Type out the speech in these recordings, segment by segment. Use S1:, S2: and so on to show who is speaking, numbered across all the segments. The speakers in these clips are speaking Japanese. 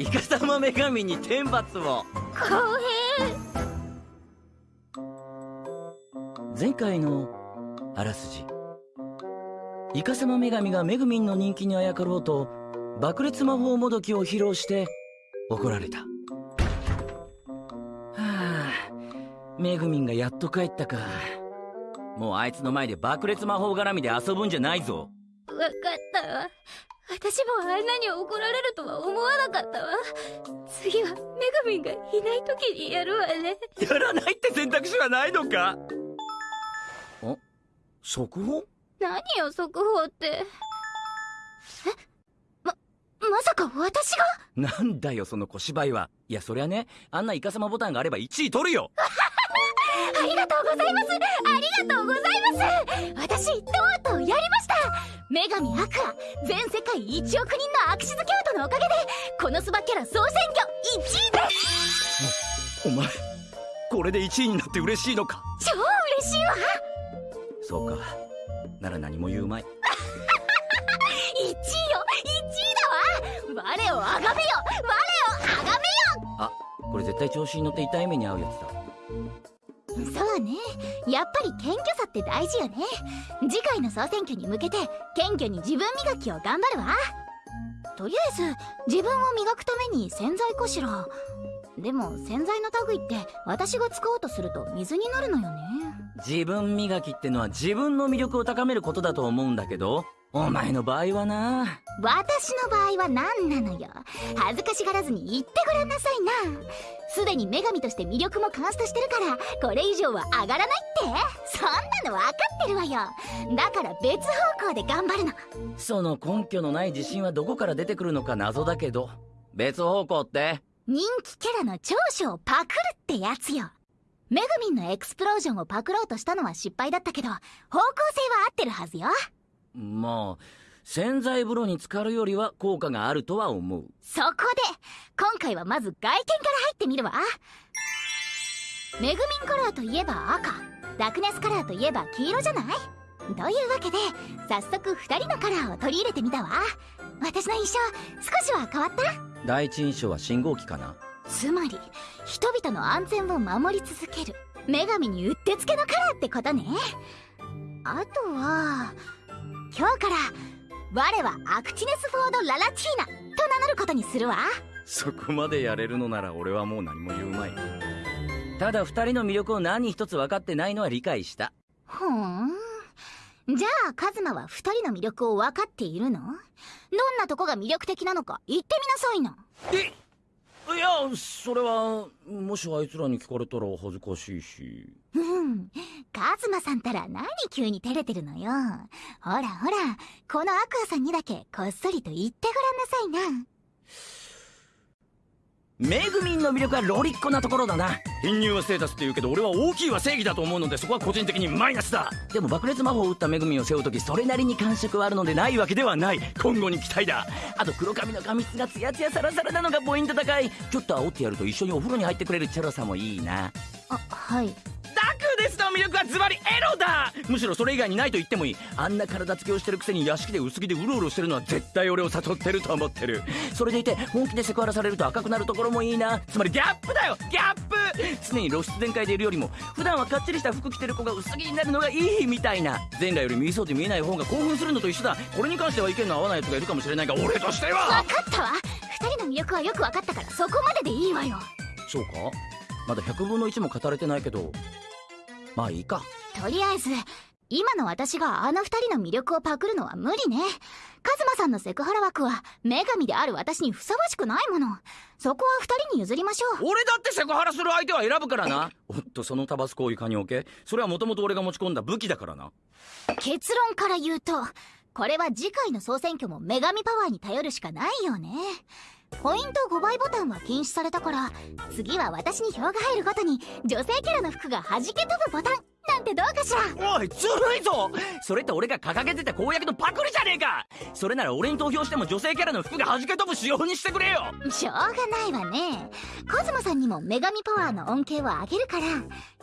S1: イカ様女神に天罰を。
S2: 公平。
S1: 前回のあらすじ。イカ様女神がメグミンの人気にあやかろうと爆裂魔法もどきを披露して怒られた。はあメグミンがやっと帰ったか。もうあいつの前で爆裂魔法絡みで遊ぶんじゃないぞ。
S2: わかったわ私もあんなに怒られるとは思わなかったわ。次はメグミンがいない時にやるわね。
S1: やらないって選択肢はないのか？あ速報？
S2: 何よ速報って。え？ままさか私が？
S1: なんだよその小芝居は。いやそりゃねあんなイカ様ボタンがあれば1位取るよ。
S2: ありがとうございます。ありがとうございます。私とうと女神アクア全世界1億人のアクシズ京都のおかげでこのスバキャラ総選挙1位です。
S1: お前これで1位になって嬉しいのか？
S2: 超嬉しいわ。
S1: そうか。なら何も言うまい。
S2: 1位よ1位だわ。我をあがめよ我をあがめよ。
S1: あこれ絶対調子に乗って痛い目に遭うやつだ
S2: そうね。やっぱり謙虚さって大事よね。次回の総選挙に向けて謙虚に自分磨きを頑張るわ。とりあえず自分を磨くために洗剤かしら。でも洗剤の類って私が使おうとすると水になるのよね。
S1: 自分磨きってのは自分の魅力を高めることだと思うんだけどお前の場合はな。
S2: 私の場合は何なのよ。恥ずかしがらずに言ってごらんなさいな。すでに女神として魅力もカンストしてるからこれ以上は上がらないって。そんなの分かってるわよ。だから別方向で頑張るの。
S1: その根拠のない自信はどこから出てくるのか謎だけど別方向って。
S2: 人気キャラの長所をパクるってやつよ。メグミンのエクスプロージョンをパクろうとしたのは失敗だったけど方向性は合ってるはずよ
S1: まあ洗剤風呂に浸かるよりは効果があるとは思う。
S2: そこで今回はまず外見から入ってみるわ。メグミンカラーといえば赤。ダクネスカラーといえば黄色じゃない？というわけで早速2人のカラーを取り入れてみたわ。私の印象少しは変わった？
S1: 第一印象は信号機かな。
S2: つまり人々の安全を守り続ける。女神にうってつけのカラーってことね。あとは今日から我はアクチネス・フォード・ララチーナと名乗ることにするわ。
S1: そこまでやれるのなら俺はもう何も言うまい。ただ二人の魅力を何一つ分かってないのは理解した。
S2: ふん。じゃあカズマは2人の魅力を分かっているの？どんなとこが魅力的なのか言ってみなさいな。
S1: えいやそれはもしあいつらに聞かれたら恥ずかしいし。
S2: うん。カズマさんたら何急に照れてるのよ。ほらほらこのアクアさんにだけこっそりと言ってごらんなさいな。
S1: めぐみんの魅力はロリッコなところだな。貧乳はステータスって言うけど俺は大きいは正義だと思うのでそこは個人的にマイナスだ。でも爆裂魔法を打っためぐみんを背負う時それなりに感触はあるのでないわけではない。今後に期待だ。あと黒髪の髪質がツヤツヤサラサラなのがポイント高い。ちょっと煽ってやると一緒にお風呂に入ってくれるチャラさもいいな。
S2: あはい
S1: デスの魅力はズバリエロだ。むしろそれ以外にないと言ってもいい。あんな体つきをしてるくせに屋敷で薄着でうろうろしてるのは絶対俺を誘ってると思ってる。それでいて本気でセクハラされると赤くなるところもいいな。つまりギャップだよギャップ。常に露出全開でいるよりも普段はかっちりした服着てる子が薄着になるのがいいみたいな。前来より見そうで見えない方が興奮するのと一緒だ。これに関しては意見の合わない奴がいるかもしれないが俺としては。
S2: 分かったわ。2人の魅力はよく分かったからそこまででいいわよ。
S1: そうか。まだ100分の1も語れてないけどまあいいか。
S2: とりあえず今の私があの2人の魅力をパクるのは無理ね。カズマさんのセクハラ枠は女神である私にふさわしくないもの。そこは2人に譲りましょう。
S1: 俺だってセクハラする相手は選ぶからな。おっとそのタバスコを床に置け？それはもともと俺が持ち込んだ武器だからな。
S2: 結論から言うとこれは次回の総選挙も女神パワーに頼るしかないよねポイント5倍ボタンは禁止されたから次は私に票が入るごとに女性キャラの服が弾け飛ぶボタンなんてどうかしら。
S1: おいずるいぞ！それって俺が掲げてた公約のパクリじゃねえか！それなら俺に投票しても女性キャラの服が弾け飛ぶ仕様にしてくれよ！
S2: しょうがないわね。コズマさんにも女神パワーの恩恵をあげるから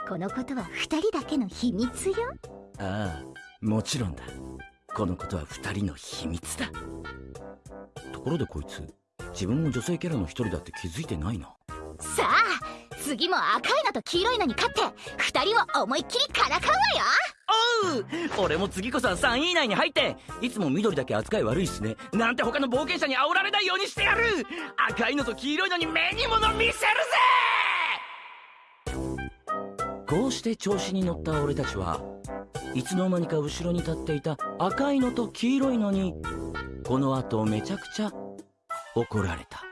S2: このことは2人だけの秘密よ。
S1: ああもちろんだ。このことは2人の秘密だ。ところでこいつ自分も女性キャラの一人だって気づいてないな。
S2: さあ次も赤いのと黄色いのに勝って二人を思いっきりからかうわよ。
S1: おう俺も次こそは3位以内に入っていつも緑だけ扱い悪いっすね。なんて他の冒険者に煽られないようにしてやる。赤いのと黄色いのに目に物見せるぜ！こうして調子に乗った俺たちはいつの間にか後ろに立っていた赤いのと黄色いのにこの後めちゃくちゃ怒られた。